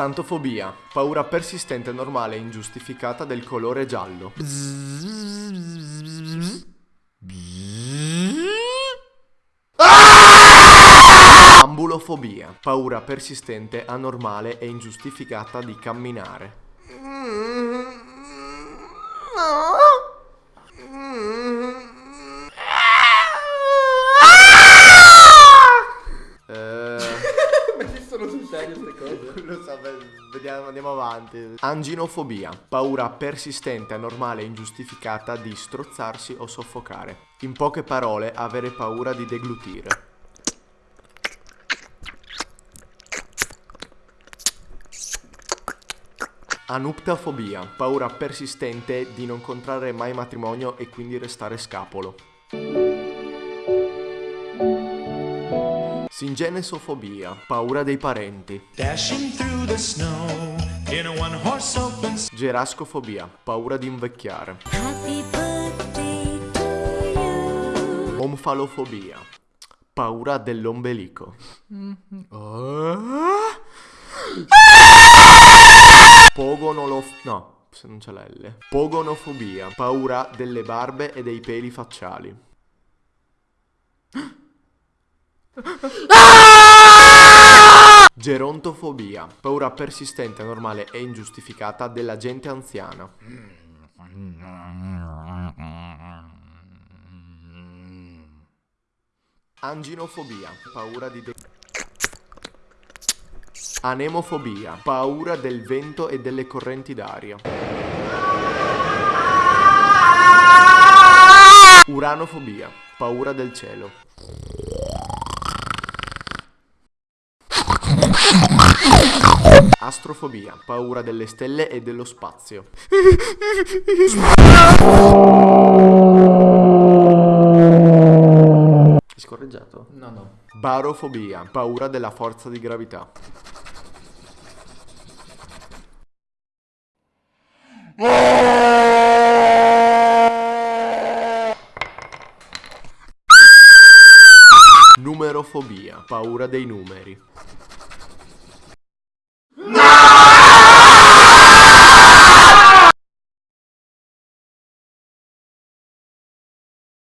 Santofobia, paura persistente, normale e ingiustificata del colore giallo. Ambulofobia, paura persistente, anormale e ingiustificata di camminare. Eh, Ma esistono sul serio queste cose? lo beh, vediamo, andiamo avanti. Anginofobia, paura persistente, anormale e ingiustificata di strozzarsi o soffocare. In poche parole, avere paura di deglutire. Anuptafobia, paura persistente di non contrarre mai matrimonio e quindi restare scapolo. Singenesofobia, paura dei parenti. Snow in a one horse open Gerascofobia, paura di invecchiare. Omfalofobia, paura dell'ombelico. Pogonolof... no, se non c'è la L. Pogonofobia, paura delle barbe e dei peli facciali. Gerontofobia, paura persistente, normale e ingiustificata della gente anziana. Anginofobia, paura di... Anemofobia, paura del vento e delle correnti d'aria. Uranofobia, paura del cielo. Astrofobia, paura delle stelle e dello spazio. Hai scorreggiato? No, no. Barofobia, paura della forza di gravità. Numerofobia, paura dei numeri.